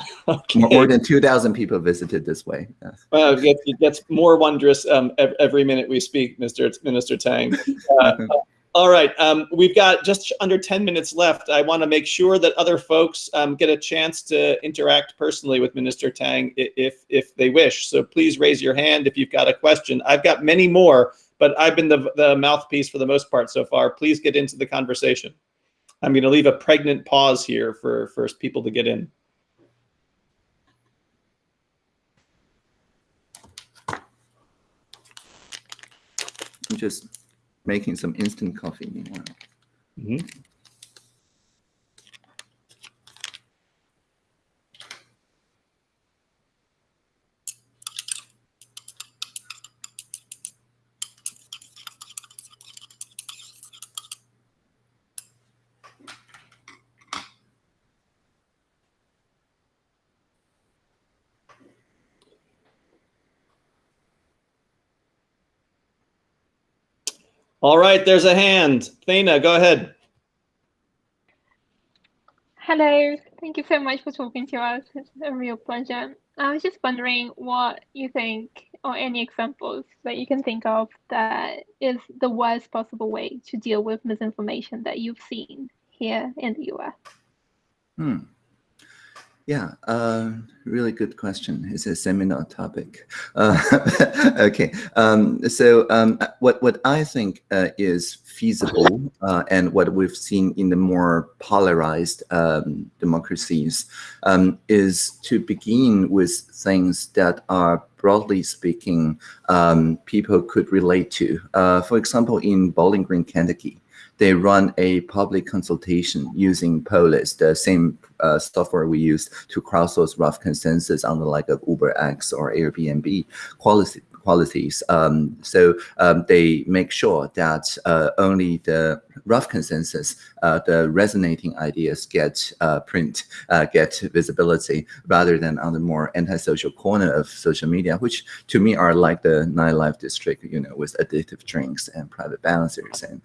(laughs) Okay. More, than 2,000 people visited this way.
Well, it gets, it gets more wondrous um, every minute we speak, Mr. Minister Tang. (laughs) All right, um, we've got just under 10 minutes left. I want to make sure that other folks um, get a chance to interact personally with Minister Tang if, if they wish. So please raise your hand if you've got a question. I've got many more, but I've been the, the mouthpiece for the most part so far. Please get into the conversation. I'm going to leave a pregnant pause here for, for people to get in.
Just making some instant coffee meanwhile. Mm -hmm.
All right, there's a hand. Thana, go ahead.
Hello, thank you so much for talking to us. It's a real pleasure. I was just wondering what you think, or any examples that you can think of, that is the worst possible way to deal with misinformation that you've seen here in the US.
Hmm. Yeah, uh, really good question. It's a seminar topic. Uh, (laughs) okay, um, so um, what what I think uh, is feasible uh, and what we've seen in the more polarized um, democracies um, is to begin with things that are broadly speaking um, people could relate to. Uh, for example, in Bowling Green, Kentucky, they run a public consultation using Polis, the same uh, software we use to crowdsource rough consensus on the like of UberX or Airbnb quality qualities. Um, so um, they make sure that uh, only the rough consensus, uh, the resonating ideas get uh, print, uh, get visibility, rather than on the more antisocial corner of social media, which to me are like the nightlife district, you know, with addictive drinks and private balancers and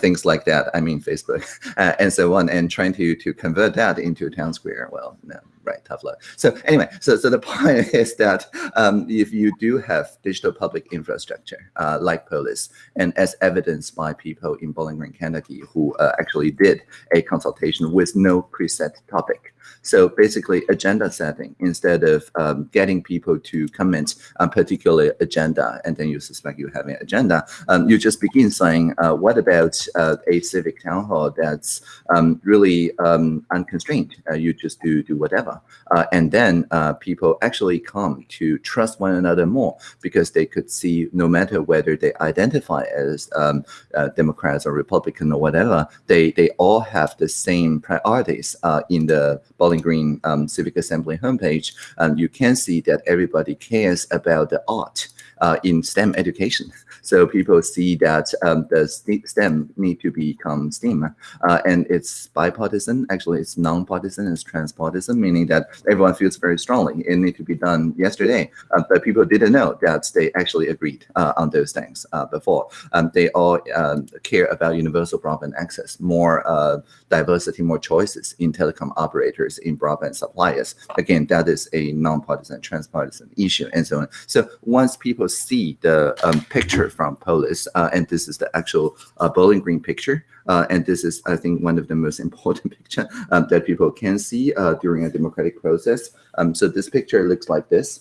things like that. I mean, Facebook (laughs) and so on, and trying to to convert that into a town square. Well, no, right, tough luck. So anyway, so so the (laughs) point is that um, if you do have digital public infrastructure uh, like Polis, and as evidenced by people in Bowling Green, Kentucky, who uh, actually did a consultation with no preset topic, so basically agenda setting instead of um, getting people to comment on particular agenda and then you suspect you have an agenda, um, you just begin saying, uh, what about uh, a civic town hall that's um, really um, unconstrained? Uh, you just do, do whatever. Uh, and then uh, people actually come to trust one another more because they could see no matter whether they identify as um, uh, Democrats or Republican or whatever, they, they all have the same priorities in the Bowling Green um, Civic Assembly homepage, um, you can see that everybody cares about the art uh, in STEM education. (laughs) So people see that um, the STEM need to become STEAM, uh, and it's bipartisan. Actually, it's non-partisan. It's transpartisan, meaning that everyone feels very strongly it need to be done yesterday. Uh, but people didn't know that they actually agreed uh, on those things uh, before. Um, they all um, care about universal broadband access, more uh, diversity, more choices in telecom operators, in broadband suppliers. Again, that is a non-partisan, transpartisan issue, and so on. So once people people see the um, picture from Polis, uh, and this is the actual uh, Bowling Green picture. Uh, and this is, I think, one of the most (laughs) important picture um, that people can see uh, during a democratic process. Um, so this picture looks like this.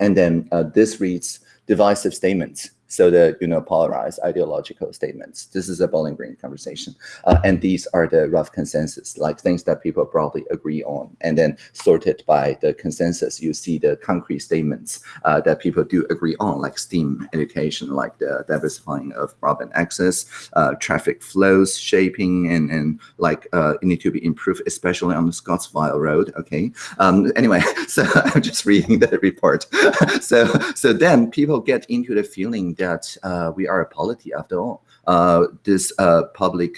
And then uh, this reads divisive statements. So the you know polarized ideological statements. This is a Bowling Green conversation, uh, and these are the rough consensus, like things that people broadly agree on, and then sorted by the consensus. You see the concrete statements uh, that people do agree on, like STEAM education, like the diversifying of broadband access, uh, traffic flows shaping, and and like uh, it need to be improved, especially on the Scottsville Road. Okay. Um, anyway, (laughs) so I'm just reading the report. (laughs) so so then people get into the feeling that that uh, we are a polity after all. Uh, this uh, public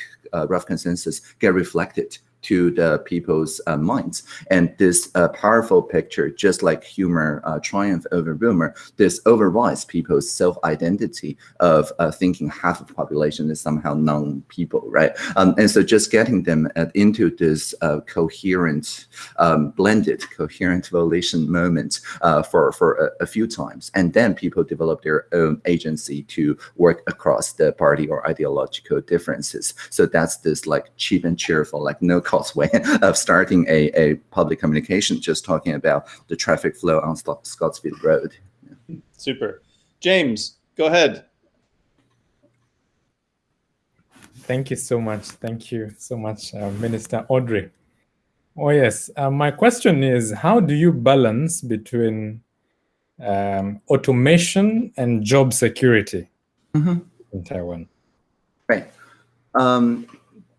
rough consensus get reflected to the people's uh, minds. And this uh, powerful picture, just like humor uh, triumph over rumor, this overrides people's self-identity of uh, thinking half of population is somehow non-people, right? Um, and so just getting them into this uh, coherent, um, blended, coherent volition moment uh, for, for a, a, few times. And then people develop their own agency to work across the party or ideological differences. So that's this like cheap and cheerful, like no cost way of starting a, a public communication, just talking about the traffic flow on Scottsville Road.
Yeah. Super. James, go ahead.
Thank you so much. Thank you so much, uh, Minister Audrey. Oh, yes. Uh, my question is, how do you balance between um, automation and job security mm -hmm. in Taiwan?
Right. Um,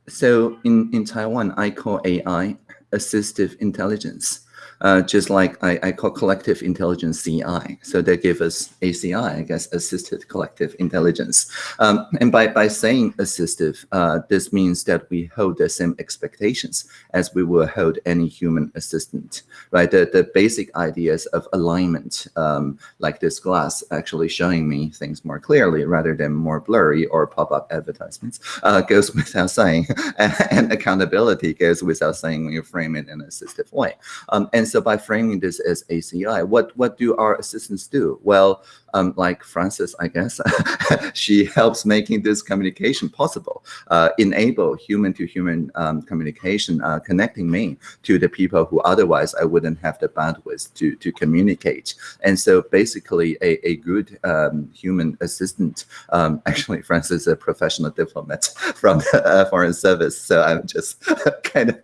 so in, in Taiwan, I call AI assistive intelligence uh, just like I, I, call collective intelligence CI. So they give us ACI, I guess, assisted collective intelligence. Um, and by, by saying assistive, uh, this means that we hold the same expectations as we will hold any human assistant, right? The, the basic ideas of alignment, um, like this glass actually showing me things more clearly rather than more blurry or pop-up advertisements, uh, goes (laughs) without saying. (laughs) and accountability goes without saying when you frame it in an assistive way. Um, and so by framing this as ACI, what, what do our assistants do? Well, um, like Frances, I guess, (laughs) she helps making this communication possible, uh, enable human-to-human um, communication, uh, connecting me to the people who otherwise I wouldn't have the bandwidth to, to communicate. And so basically a, a good um, human assistant, um, (laughs) actually Frances is a professional diplomat (laughs) from the uh, Foreign Service, so I'm just kind of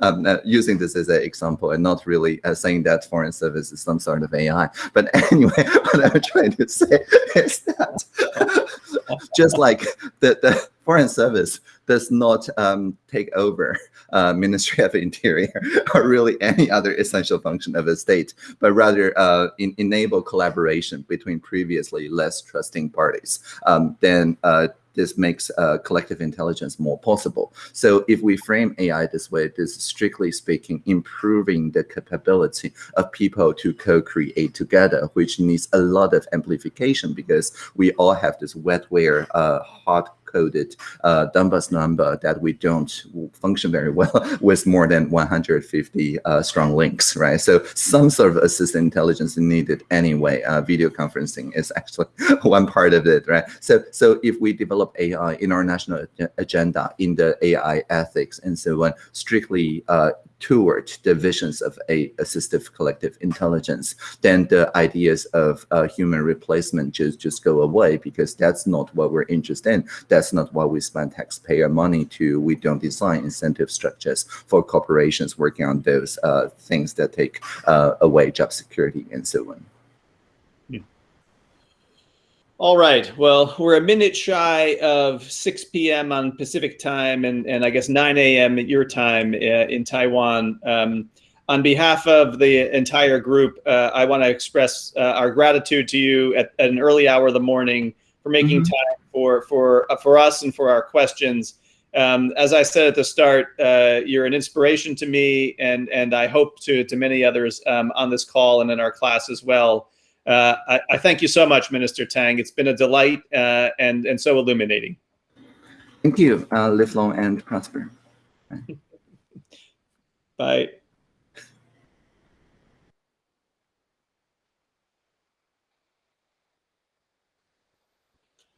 um, uh, using this as an example and not really uh, saying that Foreign Service is some sort of AI. But anyway, I'm (laughs) trying to say is that (laughs) just like the, the Foreign Service does not um, take over uh, Ministry of Interior (laughs) or really any other essential function of a state, but rather uh, in, enable collaboration between previously less trusting parties. Um, then uh, this makes uh, collective intelligence more possible. So if we frame AI this way, this is strictly speaking, improving the capability of people to co-create together, which needs a lot of amplification because we all have this wetware, uh, hot coded uh, Dunbar's number that we don't function very well (laughs) with more than 150 uh, strong links, right? So some sort of assistant intelligence needed anyway. Uh, video conferencing is (laughs) actually one part of it, right? So, so if we develop AI in our national agenda, in the AI ethics and so on, strictly uh, toward the visions of a assistive collective intelligence, then the ideas of uh, human replacement just, just go away because that's not what we're interested in. That's not what we spend taxpayer money to. We don't design incentive structures for corporations working on those uh, things that take uh, away job security and so on.
All right. Well, we're a minute shy of 6 p.m. on Pacific time and, and I guess 9 a.m. at your time uh, in Taiwan. Um, on behalf of the entire group, uh, I want to express uh, our gratitude to you at, at, an early hour of the morning for making mm -hmm. time for, for, uh, for us and for our questions. Um, as I said at the start, uh, you're an inspiration to me and, and I hope to, to many others um, on this call and in our class as well. Uh, I, I, thank you so much, Minister Tang. It's been a delight uh, and, and so illuminating.
Thank you. Uh, live long and prosper.
Bye.